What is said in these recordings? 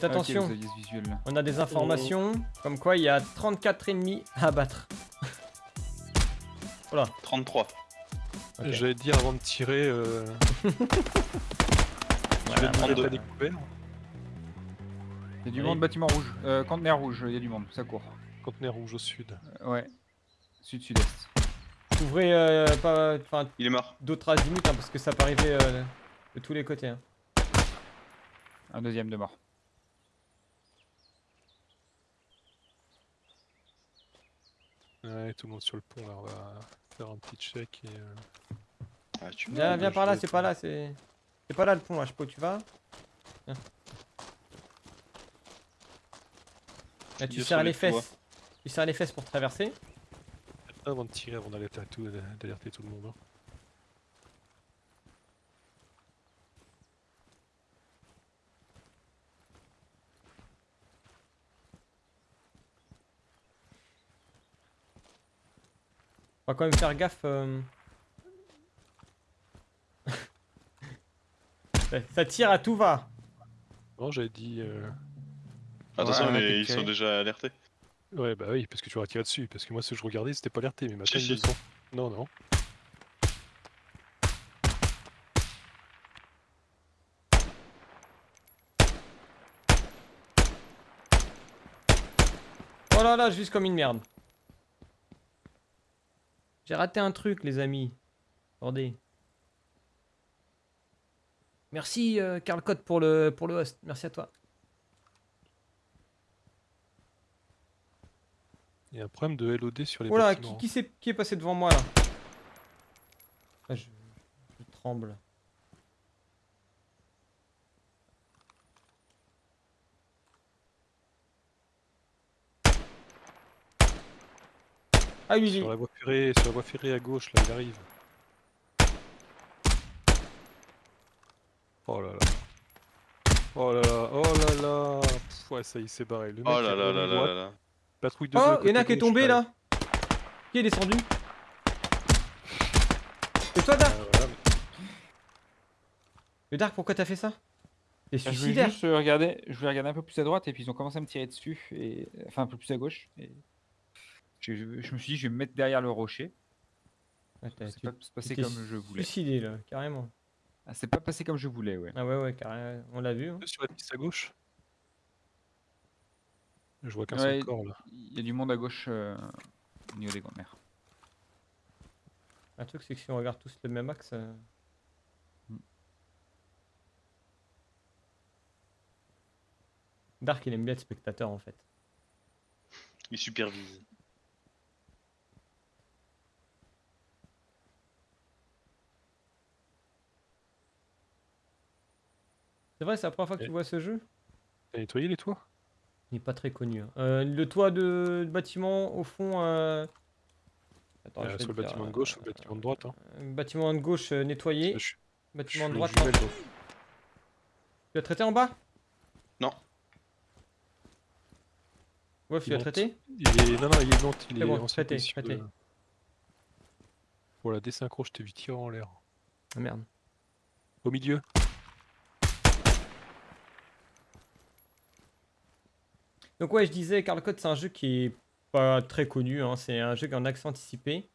Faites Ah, attention, vous aviez ce visuel là. on a des informations comme quoi il y a 34 ennemis à battre. 33. Ok. J'allais te dire avant de tirer, euh, je vais demander 32. ta découvert. Il y a du Oui. monde, bâtiment rouge. Euh, conteneur rouge, il y a du monde, ça court. Conteneur rouge au sud. Euh, ouais. Sud-sud-est. Ouvrez euh, pas, enfin, Il est mort. d'autres azimuts hein, parce que ça peut arriver euh, de tous les côtés. hein. Un deuxième de mort. Ouais, tout le monde sur le pont là, on va faire un petit check et. euh, Ah, tu Viens, par là, c'est pas là, c'est. C'est pas là le pont, là, je peux, tu vas Viens. Là, tu serres les fesses. Tu serres les fesses pour traverser. Avant de tirer, avant d'alerter tout, d'alerter tout le monde. hein. On va quand même faire gaffe. euh. Ça- tire à tout va. Non, j'avais dit. euh, Attention, Ouais, on a mais ils sont déjà alertés. Ouais, bah oui, parce que tu aurais tiré dessus. Parce que moi, ce que je regardais, c'était pas alerté, mais maintenant Si, ils le sont. Non, non. Oh là là, vise comme une merde. J'ai raté un truc, les amis. Attendez. Merci, euh, Karl Code, pour le, pour le host. Merci à toi. Il y a un problème de LOD sur les Oh là, bâtiments. qui, qui, c'est- qui est passé devant moi là? Ah, je, je tremble. Ah oui, Sur la voie ferrée, sur la voie ferrée à gauche, là, il arrive. Oh là là. Oh là là, oh là là. Pff, ouais, ça y est, c'est barré. Le mec Oh là là là là là là. Patrouille de Oh, deux, il y en a qui est tombé là Qui est descendu C'est toi Dark voilà, mais- Mais Dark, pourquoi t'as fait ça? T'es Je voulais suicidaire juste euh, regarder, je voulais regarder un peu plus à droite et puis ils ont commencé à me tirer dessus et enfin un peu plus à gauche. Et je, me suis dit je vais me mettre derrière le rocher. Ah, C'est pas passé comme je voulais. Suicidé là, carrément. Ah, c'est pas passé comme je voulais, ouais. Ah ouais, ouais, carrément. On l'a vu. hein. Sur la piste à gauche Je vois qu'un Ouais, seul corps là. Il y a du monde à gauche euh, au niveau des grands-mères. Un truc, c'est que si on regarde tous le même axe. euh, Mm. Dark, il aime bien être spectateur en fait. Il supervise. C'est vrai, c'est la première fois que tu vois ce jeu? T'as nettoyé les toits? Il est pas très connu. hein. Euh, le toit de, de bâtiment au fond. euh, Attends, je Euh, Sur le dire, bâtiment de gauche ou le bâtiment de droite hein. euh, Bâtiment de gauche euh, nettoyé. Je suis- je Bâtiment de droite. non. Tu l'as traité en bas? Non. Ouais, tu Il l'as traité? Il est... Non, non, il est monte, il C'est est bon, en traité, position traité. de- Voilà, désynchro, je t'ai vu tirer en l'air. Ah merde. Au milieu Donc ouais, je disais, Carl Code, c'est un jeu qui est pas très connu. hein. C'est un jeu en accès anticipé,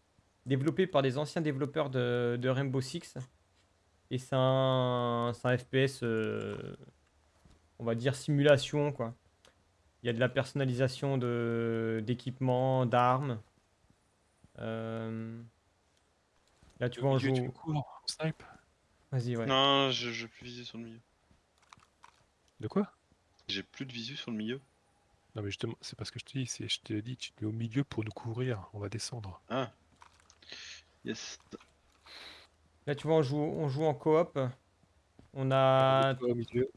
développé par des anciens développeurs de, de Rainbow Six. Et c'est un, c'est un FPS, euh, on va dire simulation quoi. Il y a de la personnalisation de d'équipements, d'armes. Euh, Là, tu vois, on joue. tu me cours, en snipe? Vas-y, ouais. Non, je, je vais plus viser sur le milieu. De quoi? J'ai plus de visu sur le milieu. Non, mais justement, c'est parce que je te dis, c'est- je te dis, tu te mets au milieu pour nous couvrir, on va descendre. Ah. Yes. Là, tu vois, on joue, on joue en coop. On a au milieu.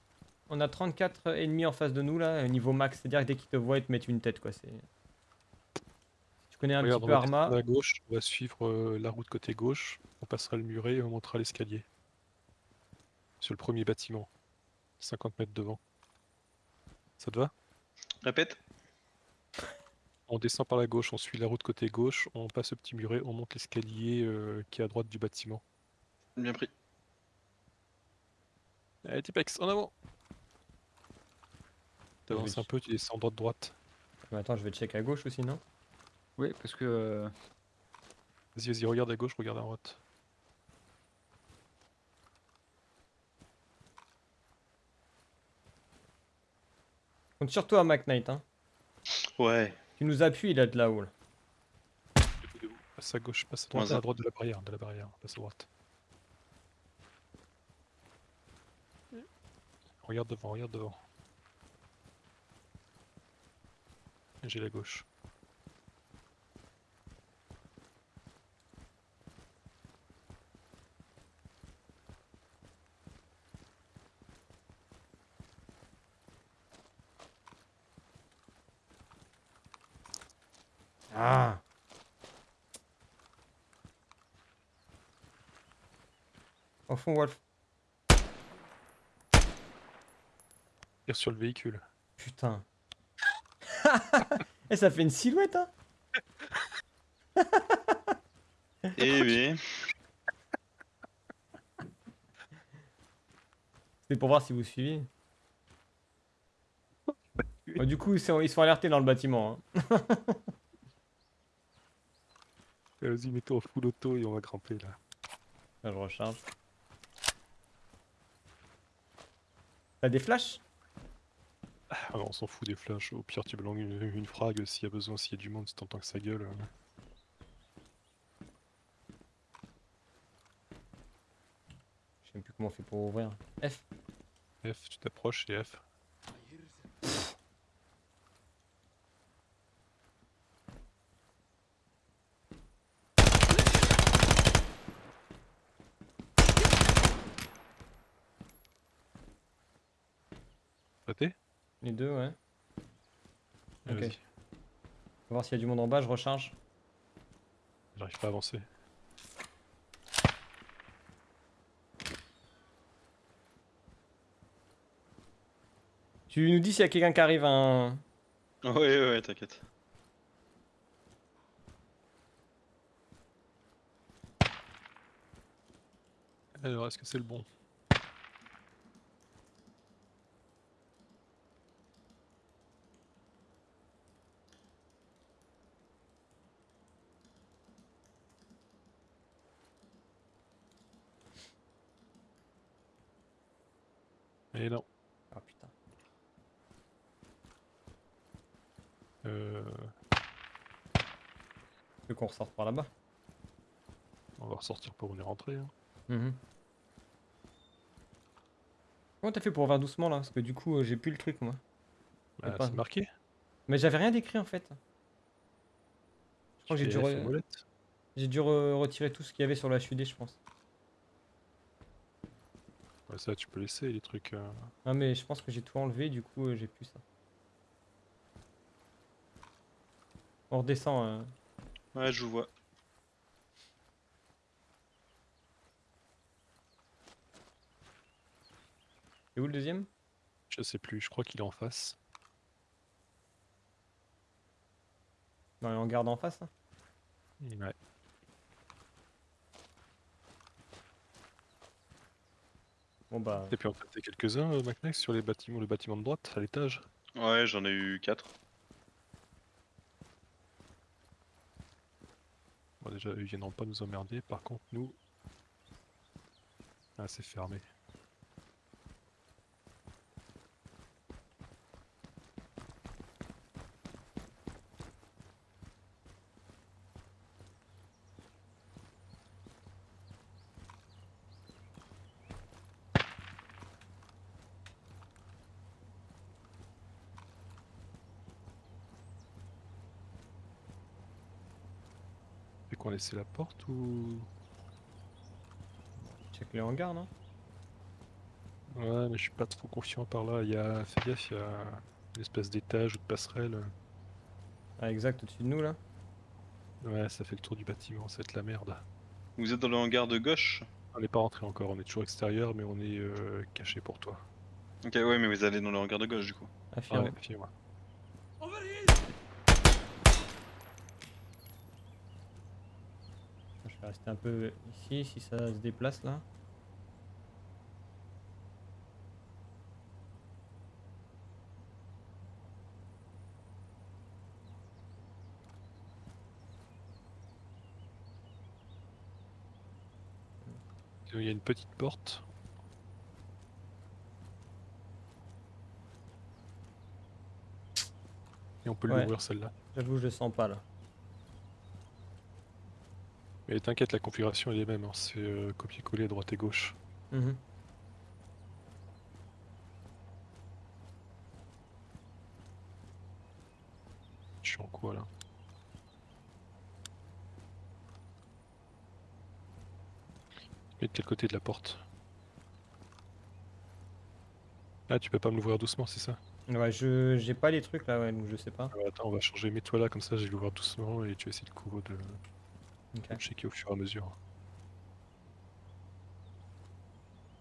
On a 34 ennemis en face de nous là, niveau max, c'est-à-dire que dès qu'ils te voient, ils te mettent une tête quoi. C'est... Tu connais un Regarde, petit on peu va Arma à gauche, on va suivre euh, la route côté gauche, on passera le muret et on montera l'escalier. Sur le premier bâtiment. 50 mètres devant. Ça te va? Répète. On descend par la gauche, on suit la route côté gauche, on passe le petit muret, on monte l'escalier euh, qui est à droite du bâtiment. Bien pris. Allez, Tipex, en avant T'avances un peu, tu descends droite droite. Mais attends, je vais check à gauche aussi, non? Oui, parce que. euh, Vas-y, vas-y, regarde à gauche, regarde à droite. Compte sur toi, Mac Knight. Hein. Ouais. Tu nous appuies là de là-haut. Là. Debout, debout. Passe à gauche, passe à droite, à droite de la barrière, de la barrière, passe à droite. Regarde devant, regarde devant. J'ai la gauche. Ah Au fond, Wolf. Tire sur le véhicule. Putain. Eh, ça fait une silhouette, hein Eh oui. C'est pour voir si vous suivez. Oh, du coup, c'est- ils sont alertés dans le bâtiment. hein. Vas-y, mets-toi en full auto et on va grimper là. Je recharge. T'as des flashs? Ah, on s'en fout des flashs. Au pire, tu langues une, une frag s'il y a besoin, s'il y a du monde, si t'entends que ça gueule. Je sais même plus comment on fait pour ouvrir. F. F, tu t'approches et F. Raté Les deux, ouais. Ok. On va voir s'il y a du monde en bas, je recharge. J'arrive pas à avancer. Tu nous dis s'il y a quelqu'un qui arrive un. Ouais, ouais, ouais, t'inquiète. Alors, est-ce que c'est le bon? Et non. Ah putain. Euh, veux qu'on ressorte par là-bas? On va ressortir pour on est rentré. hein. Mhm. Comment t'as fait pour ouvrir doucement là? Parce que du coup, euh, j'ai plus le truc moi. Bah, c'est marqué. Mais j'avais rien d'écrit en fait. Je crois que j'ai dû, re- re- retirer tout ce qu'il y avait sur la HUD, je pense. Ça, tu peux laisser les trucs. euh, Ah, mais je pense que j'ai tout enlevé, du coup, euh, j'ai plus ça. On redescend. euh. Ouais, je vous vois. C'est où le deuxième? Je sais plus, je crois qu'il est en face. Dans les hangars d'en face hein Ouais. Bon bah. Et puis en fait, quelques-uns, euh, Macnex, sur les bâtiments, le bâtiment de droite, à l'étage? Ouais, j'en ai eu 4. Bon, déjà, eux, ils viendront pas nous emmerder. Par contre, nous. Ah, c'est fermé. Laissait la porte ou. Check les hangars, non? Ouais, mais je suis pas trop confiant par là. Il y a. Fais gaffe, il y a une espèce d'étage ou de passerelle. Ah, exact, au-dessus de nous là? Ouais, ça fait le tour du bâtiment, ça va être la merde. Vous êtes dans le hangar de gauche? On n'est pas rentré encore, on est toujours extérieur, mais on est euh, caché pour toi. Ok, ouais, mais vous allez dans le hangar de gauche du coup. Affirme. Ouais, fiez-moi. rester un peu ici si ça se déplace là. Il y a une petite porte. Et on peut ouais. l'ouvrir celle-là. J'avoue, je le sens pas là. Mais t'inquiète, la configuration est les mêmes. hein. C'est euh, copier-coller droite et gauche. Mhm. Je suis en quoi là? Mais de quel côté de la porte? Ah, tu peux pas me l'ouvrir doucement, c'est ça? Ouais, je j'ai pas les trucs là, ouais, donc je sais pas. Ah, Attends, on va changer. Mets-toi là, comme ça, je vais l'ouvrir doucement et tu vas essayer de couvrir de, Ok. checker au fur et à mesure.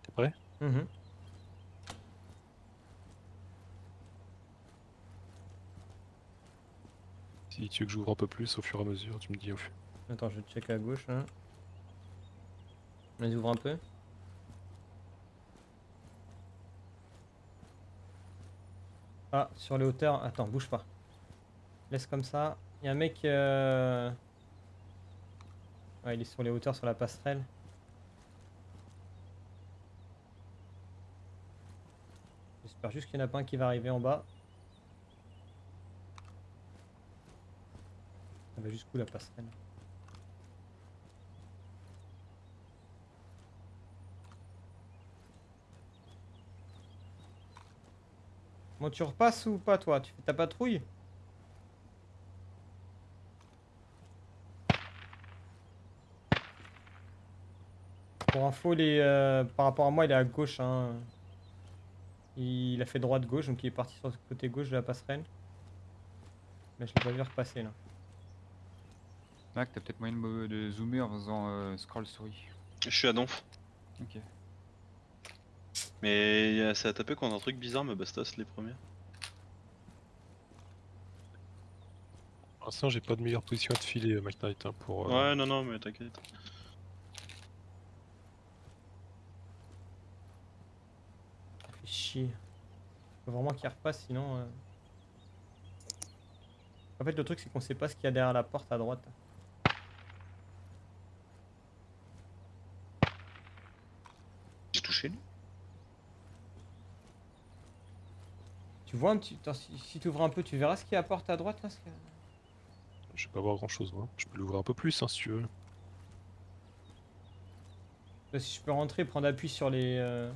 T'es prêt? Mhm. Si tu veux que j'ouvre un peu plus au fur et à mesure, tu me dis au fur. Attends, je check à gauche. Hein. Vas-y, ouvre un peu. Ah, sur les hauteurs. Attends, bouge pas. Laisse comme ça. Il y a un mec. euh, Ouais, il est sur les hauteurs, sur la passerelle. J'espère juste qu'il n'y en a pas un qui va arriver en bas. Ça va jusqu'où la passerelle? Bon, tu repasses ou pas, toi? Tu fais ta patrouille? Pour info, les, euh, par rapport à moi, il est à gauche. Hein. Il a fait droite-gauche, donc il est parti sur le côté gauche de la passerelle. Mais je l'ai pas vu repasser là. Mac, t'as peut-être moyen de, me- zoomer en faisant euh, scroll souris. Je suis à Donf. Ok. Mais ça a tapé qu'on a un truc bizarre, mais bastos les premiers. Pour l'instant, j'ai pas de meilleure position à te filer, Mike Knight, hein, pour. euh, Ouais, non, non, mais t'inquiète. Ça fait chier. Faut vraiment qu'il repasse, sinon. euh. En fait, le truc, c'est qu'on sait pas ce qu'il y a derrière la porte à droite. J'ai touché lui. Tu vois un petit. Attends, si, si tu ouvres un peu, tu verras ce qu'il y a à porte à droite là Je vais pas voir grand chose, moi. Je peux l'ouvrir un peu plus, hein, si tu veux. Là, Si je peux rentrer, prendre appui sur les. euh,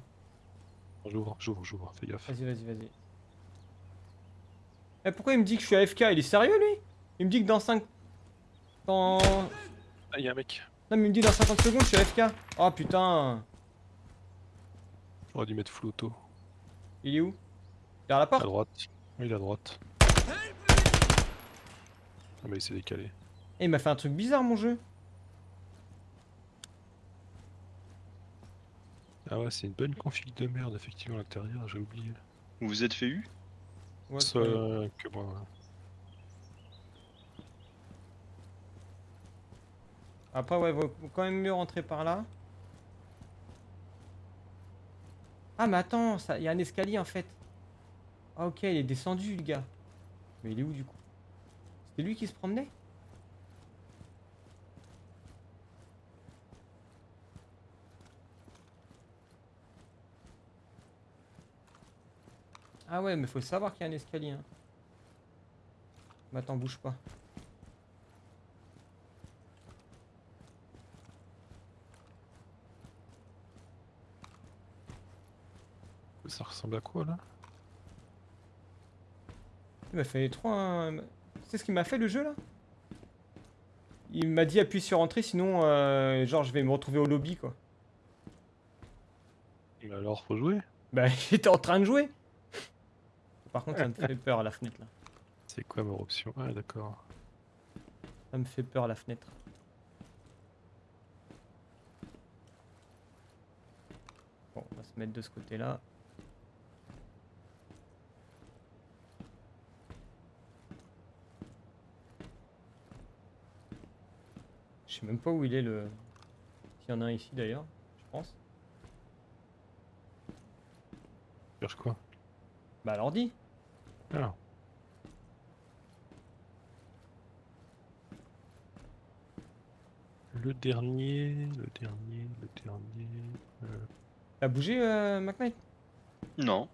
J'ouvre, j'ouvre, j'ouvre, fais gaffe. Vas-y, vas-y, vas-y. Eh, pourquoi il me dit que je suis AFK Il est sérieux lui? Il me dit que dans 5. Dans. Ah, y'a un mec. Non, mais il me dit dans 50 secondes, je suis AFK. Oh putain. J'aurais dû mettre flou auto. Il est où? Derrière la À porte droite. Oui, il est à droite. Ah, mais il s'est décalé. Eh, il m'a fait un truc bizarre mon jeu. Ah ouais, c'est une bonne config de merde, effectivement, à l'intérieur, j'ai oublié. Vous vous êtes fait eu Ouais, Ça, ouais. que moi. Après, ouais, vaut quand même mieux rentrer par là. Ah, mais attends, ça- il y a un escalier en fait. Ah, ok, il est descendu le gars. Mais il est où du coup? C'était lui qui se promenait? Ah ouais, mais faut savoir qu'il y a un escalier. Hein. Mais attends, bouge pas. Ça ressemble à quoi là? Il m'a fait trop un... C'est ce qu'il m'a fait le jeu là? Il m'a dit appuie sur entrée sinon euh, genre je vais me retrouver au lobby quoi. Mais alors, faut jouer? Bah j'étais en train de jouer Par contre ça me fait peur la fenêtre là. C'est quoi ma option Ah, d'accord. Ça me fait peur la fenêtre. Bon on va se mettre de ce côté là. Je sais même pas où il est le... S'il y en a un ici d'ailleurs, je pense. Cherche quoi? Bah l'ordi Ah, le dernier, le dernier, le dernier. euh, T'as bougé, euh, McKnight Non.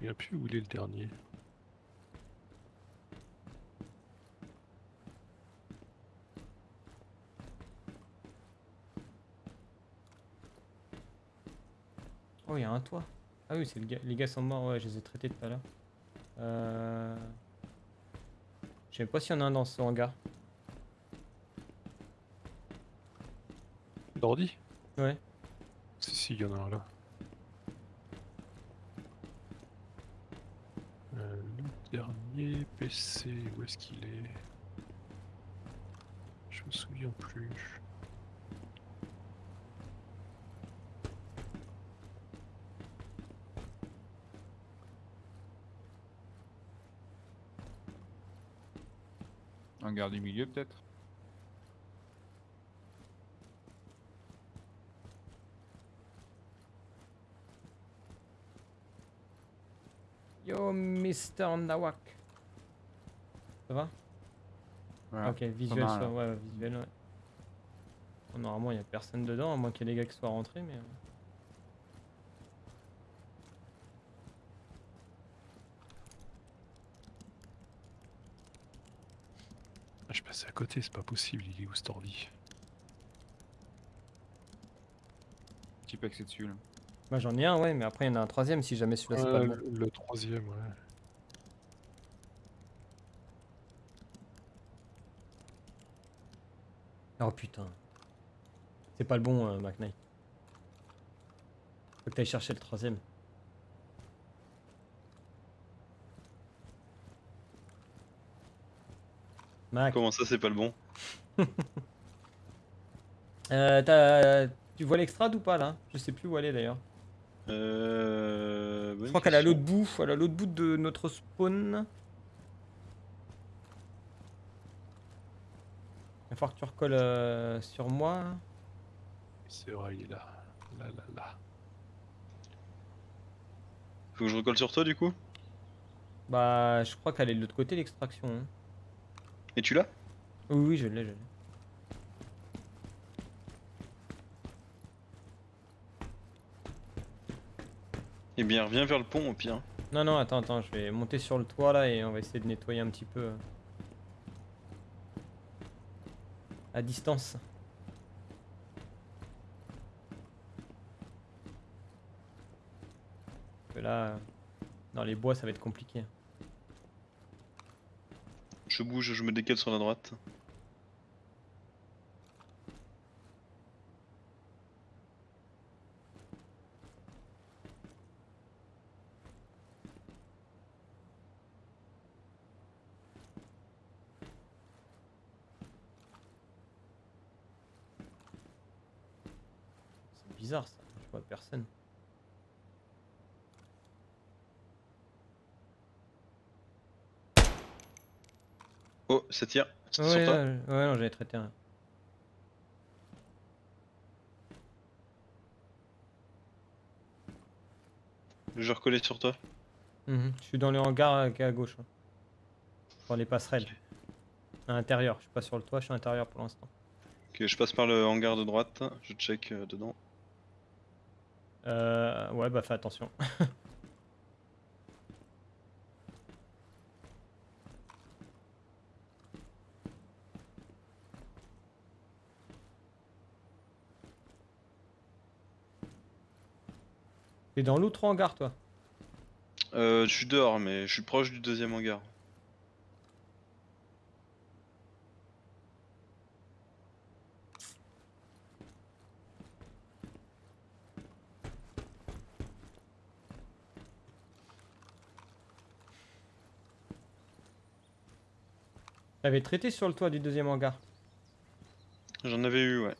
Il n'y a plus où il est le dernier. Oh, il y a un toit. Ah oui, c'est le gars- les gars sont morts, ouais, je les ai traités tout à l'heure. Euh... Je sais pas s'il y en a un dans ce hangar. D'ordi? Ouais. Si, si, il y en a un là. Euh, le dernier PC, où est-ce qu'il est? Je me souviens plus. Un garde du milieu peut-être Yo, Mr. Nawak. Ça va? Ok, visuel, ça, là. ouais, visuel, ouais. Normalement, il y a personne dedans, à moins qu'il y ait des gars qui soient rentrés, mais... je suis passé à côté, c'est pas possible, il est où cet ordi? Petit axé dessus là. Bah, j'en ai un, ouais, mais après, il y en a un troisième si jamais celui-là, c'est pas le bon. le, le troisième, ouais. Oh putain. C'est pas le bon, euh, McKnight. Faut que t'ailles chercher le troisième. Mac, Comment ça, c'est pas le bon euh, t'as- tu vois l'extrade ou pas là? Je sais plus où elle est d'ailleurs. Euh. Je crois qu'elle est à l'autre bout, elle est à l'autre bout de notre spawn. Il va falloir que tu recolles euh, sur moi. C'est vrai, il est là. Là, là, là. Faut que je recolle sur toi du coup? Bah, je crois qu'elle est de l'autre côté l'extraction. hein. Et tu l'as? Oui, oui, je l'ai, je l'ai. Eh bien, reviens vers le pont au pire. Non, non, attends, attends, je vais monter sur le toit là et on va essayer de nettoyer un petit peu. euh, À distance. Parce que là, dans les bois, ça va être compliqué. Je bouge, je me décale sur la droite. C'est bizarre ça, je vois personne. Oh, ça tire. Ouais, sur toi ouais, non, j'avais traité un. Je recollais sur toi. Mhm, Je suis dans le hangar euh, qui est à gauche. hein. Dans les passerelles. À l'intérieur, je suis pas sur le toit, je suis à l'intérieur pour l'instant. Ok, je passe par le hangar de droite. Je check euh, dedans. Euh, ouais, bah fais attention. T'es dans l'autre hangar, toi? Euh, je suis dehors, mais je suis proche du deuxième hangar. T'avais traité sur le toit du deuxième hangar? J'en avais eu, ouais.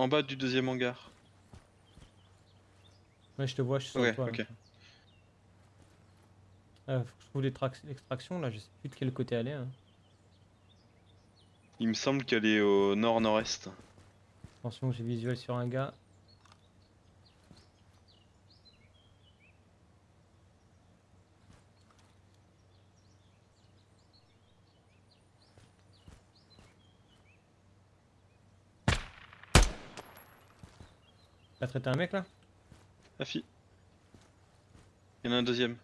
En bas du deuxième hangar. Ouais, je te vois, je suis sur Ouais, là. ok. Euh, faut que je trouve l'extrac- l'extraction, là, je sais plus de quel côté aller. hein. Il me semble qu'elle est au nord-nord-est. Attention, j'ai visuel sur un gars. Traité un mec là? Afi. Il y en a un deuxième.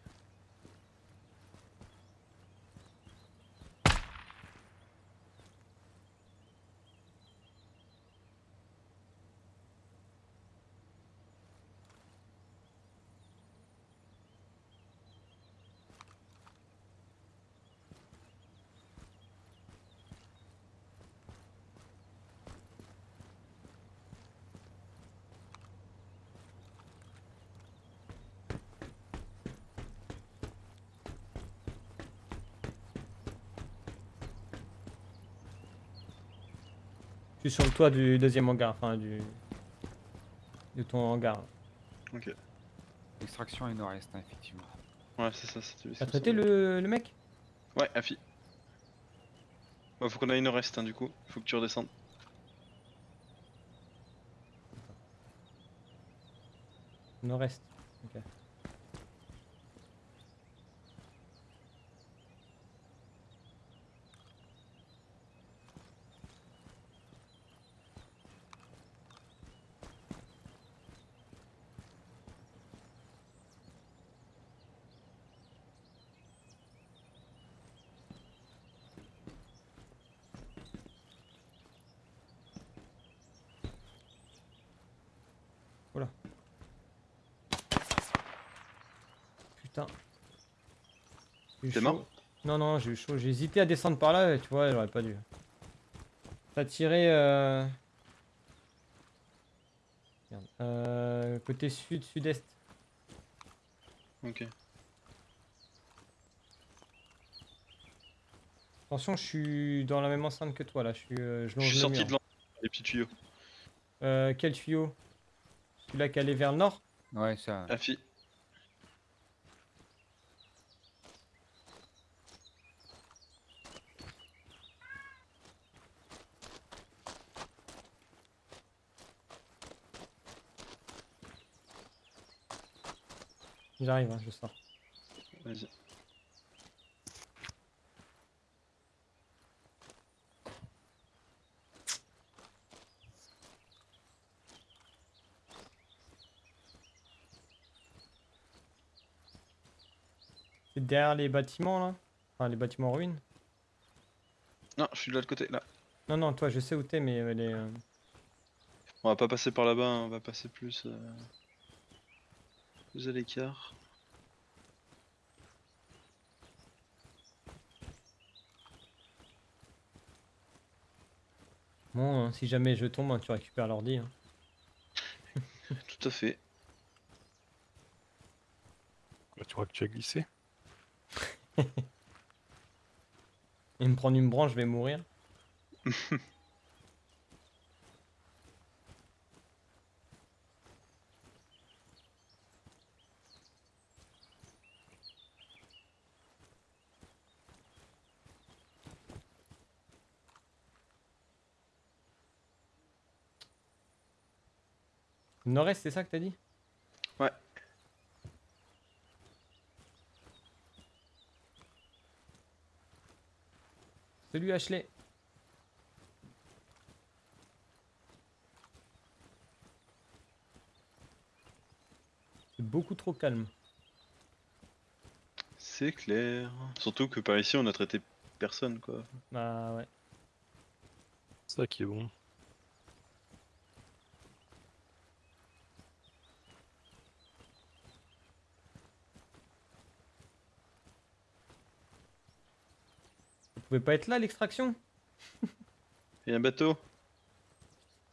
Sur le toit du deuxième hangar, enfin du. de ton hangar. Ok. Extraction et nord-est, hein, effectivement. Ouais, c'est ça. c'était- T'as c'est traité le, le mec? Ouais, Afi. Bah, faut qu'on aille nord-est, hein, du coup. Faut que tu redescendes. Nord-est. Ok. Putain. J'ai eu T'es mort Non, non, j'ai eu chaud. J'ai hésité à descendre par là, et tu vois, j'aurais pas dû. T'as tiré. Euh... merde, euh, côté sud, sud-est. Ok. Attention, je suis dans la même enceinte que toi là. Je suis, euh, je suis le sorti mur. de les petits tuyaux. Euh, quel tuyau? Celui-là qui allait vers le nord? Ouais, ça. Afi. J'arrive, hein, je sors. Vas-y. C'est derrière les bâtiments là? Enfin, les bâtiments en ruine Non, je suis de l'autre côté, là. Non, non, toi, je sais où t'es, mais euh, les. euh, On va pas passer par là-bas, hein, on va passer plus... euh, Plus à l'écart. Bon, hein, si jamais je tombe, hein, tu récupères l'ordi. hein. Tout à fait. Bah, tu vois que tu as glissé? Et me prendre une branche, je vais mourir. Nord-est, c'est ça que t'as dit? Ouais. Salut Ashley. C'est beaucoup trop calme. C'est clair. Surtout que par ici, on a traité personne, quoi. Bah ouais. C'est ça qui est bon. Vous pouvez pas être là l'extraction? Il y a un bateau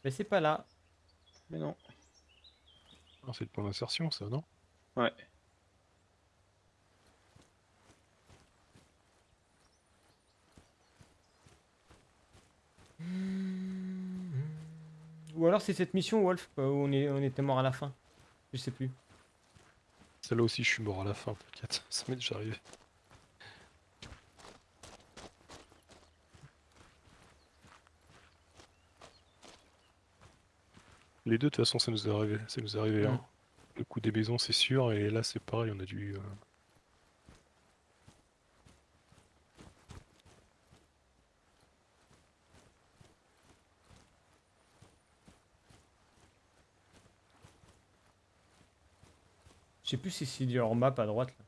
Mais c'est pas là. Mais non. Ah, c'est le point d'insertion, ça, non? Ouais. Ou alors c'est cette mission Wolf euh, où on, est, on était mort à la fin. Je sais plus. Celle-là aussi, je suis mort à la fin, t'inquiète. Ça m'est déjà arrivé. Les deux, de toute façon, ça nous est arrivé. Ça nous est arrivé. Hein. Le coup des maisons, c'est sûr, et là, c'est pareil, on a dû. euh, Je sais plus si c'est du hors map à droite. Là.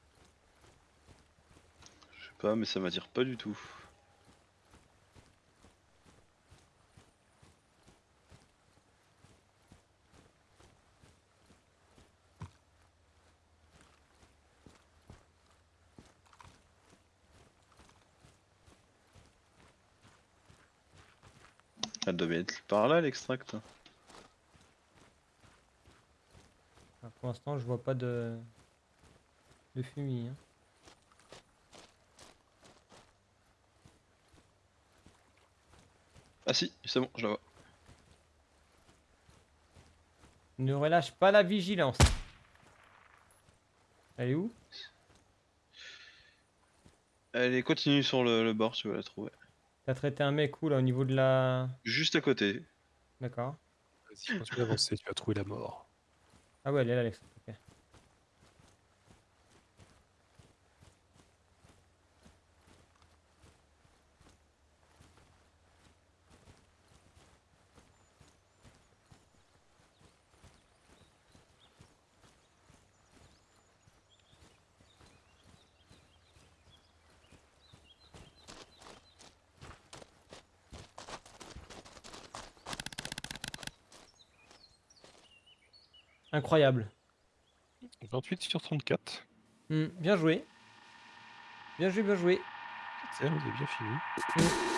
Je sais pas, mais ça m'attire pas du tout. Elle bien être par là l'extract. Ah, pour l'instant, je vois pas de, de fumier. hein. Ah si, c'est bon, je la vois. Ne relâche pas la vigilance. Elle est où? Elle est continue sur le, le bord, tu vas la trouver. T'as traité un mec où là au niveau de la. Juste à côté. D'accord. Vas-y, continue d'avancer, tu vas trouver la mort. Ah ouais, elle est là, Alex. ok. Incroyable. 28 sur 34. Hmm, bien joué. Bien joué, bien joué. Vous avez bien fini.